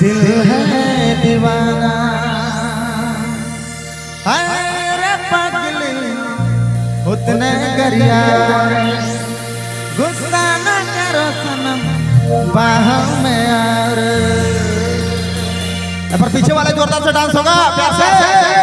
दिल है दीवाना। अरे पगली उतने गरिया गुस्सा न करो सनम बाह में यार। पर पीछे वाले जोरदार से डांस होगा। प्यार से।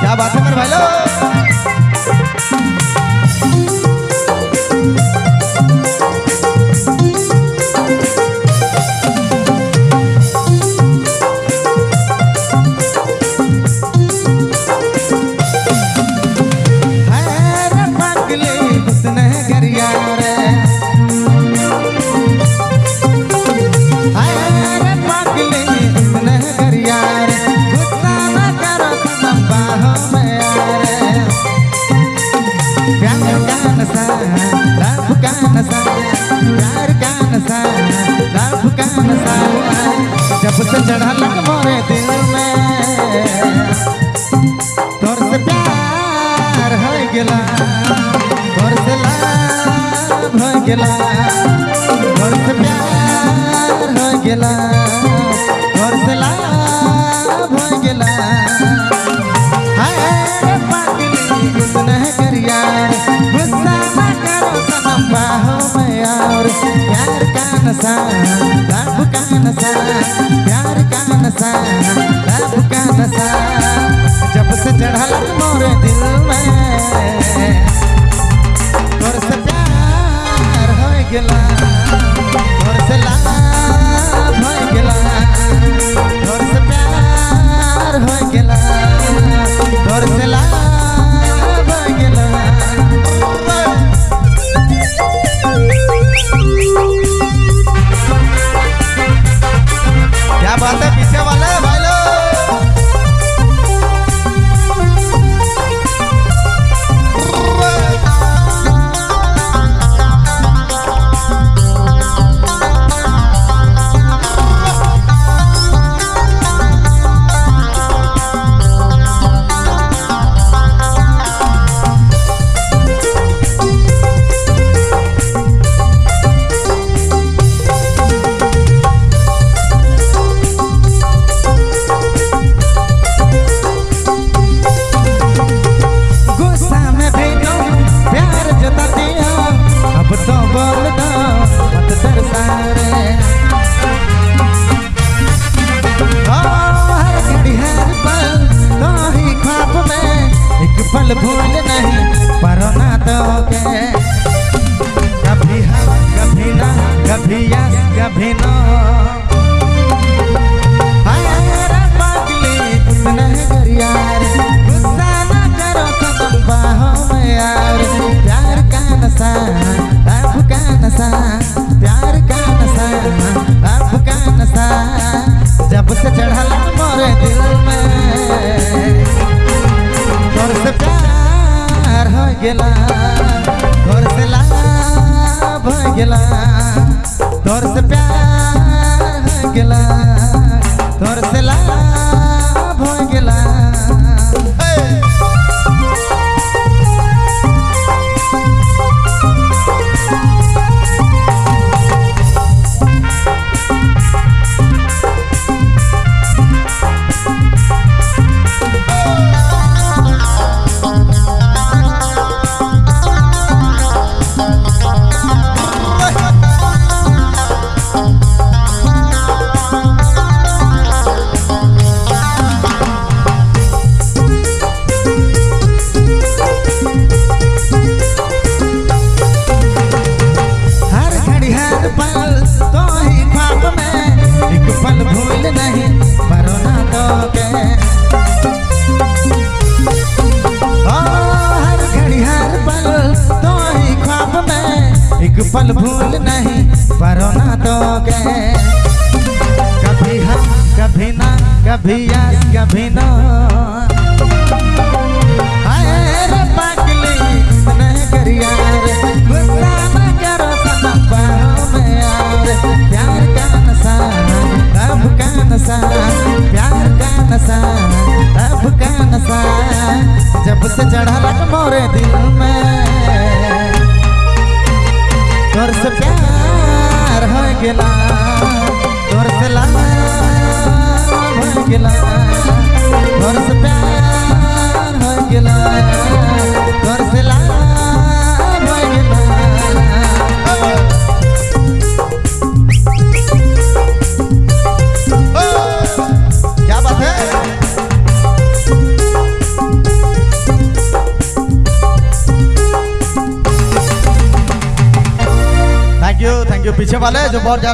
क्या बात है मेरे भाई लोग? प्यार का नशा लव का नशा प्यार का नशा लव का नशा जब से चढ़ा लग मोरे दिल में तोर से प्यार हो गेला तोर से लाभ हो गेला तोर से प्यार हो गेला नशा लव का नशा प्यार का नशा लव का नशा जब से चढ़ल मोरे दिल में, तोर से प्यार हो गेला। the pool. प्यार घर से लाभ भगला घर से प्यार पल भूल नहीं, परो ना तो के कभी हम, कभी ना, कभी यस कभी नो। प्यार का नशा अब का नशा जब से चढ़ा मोरे दिल गेला तोर से लाभ हो प्यार हो गेला. पीछे वाले जो बहुत